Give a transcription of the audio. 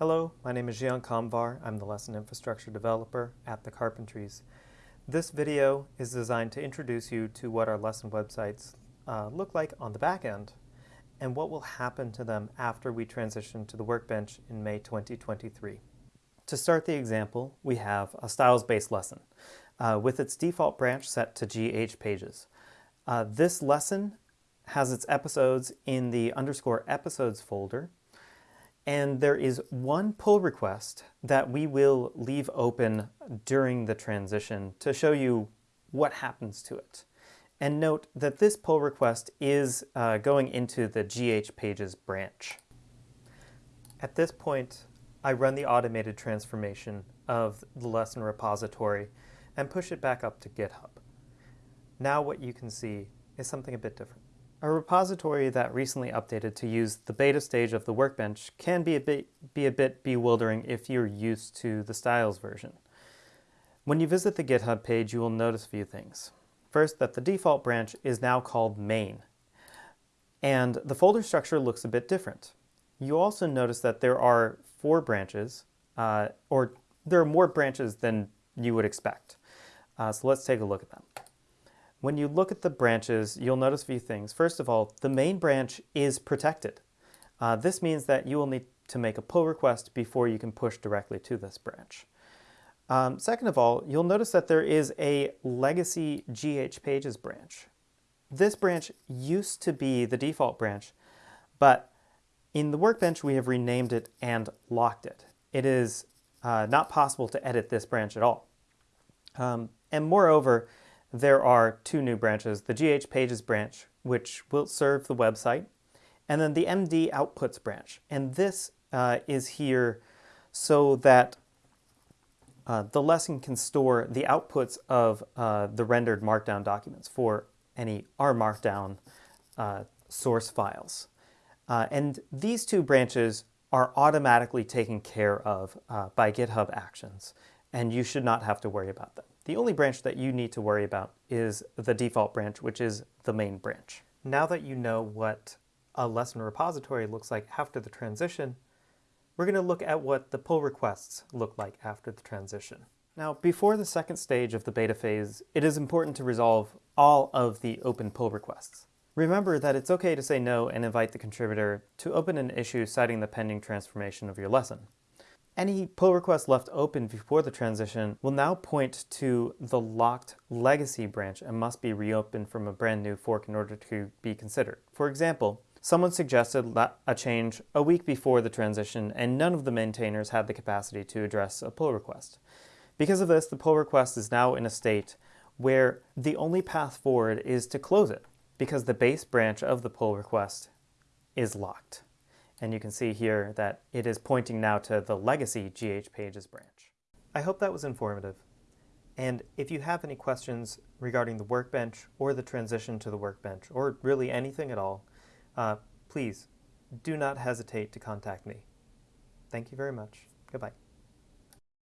Hello, my name is Zhian Kamvar. I'm the Lesson Infrastructure Developer at the Carpentries. This video is designed to introduce you to what our lesson websites uh, look like on the back end and what will happen to them after we transition to the Workbench in May 2023. To start the example, we have a styles-based lesson uh, with its default branch set to GH pages. Uh, this lesson has its episodes in the underscore episodes folder and there is one pull request that we will leave open during the transition to show you what happens to it. And note that this pull request is uh, going into the GH Pages branch. At this point, I run the automated transformation of the lesson repository and push it back up to GitHub. Now what you can see is something a bit different. A repository that recently updated to use the beta stage of the Workbench can be a bit, be a bit bewildering if you're used to the styles version. When you visit the GitHub page, you will notice a few things. First, that the default branch is now called main, and the folder structure looks a bit different. You also notice that there are four branches, uh, or there are more branches than you would expect. Uh, so let's take a look at them. When you look at the branches, you'll notice a few things. First of all, the main branch is protected. Uh, this means that you will need to make a pull request before you can push directly to this branch. Um, second of all, you'll notice that there is a legacy GH Pages branch. This branch used to be the default branch, but in the Workbench we have renamed it and locked it. It is uh, not possible to edit this branch at all. Um, and moreover, there are two new branches, the GH Pages branch, which will serve the website, and then the MD Outputs branch. And this uh, is here so that uh, the lesson can store the outputs of uh, the rendered Markdown documents for any R Markdown uh, source files. Uh, and these two branches are automatically taken care of uh, by GitHub Actions, and you should not have to worry about them. The only branch that you need to worry about is the default branch, which is the main branch. Now that you know what a lesson repository looks like after the transition, we're going to look at what the pull requests look like after the transition. Now, before the second stage of the beta phase, it is important to resolve all of the open pull requests. Remember that it's okay to say no and invite the contributor to open an issue citing the pending transformation of your lesson. Any pull request left open before the transition will now point to the locked legacy branch and must be reopened from a brand new fork in order to be considered. For example, someone suggested a change a week before the transition and none of the maintainers had the capacity to address a pull request. Because of this, the pull request is now in a state where the only path forward is to close it because the base branch of the pull request is locked. And you can see here that it is pointing now to the legacy GH Pages branch. I hope that was informative. And if you have any questions regarding the workbench or the transition to the workbench, or really anything at all, uh, please do not hesitate to contact me. Thank you very much. Goodbye.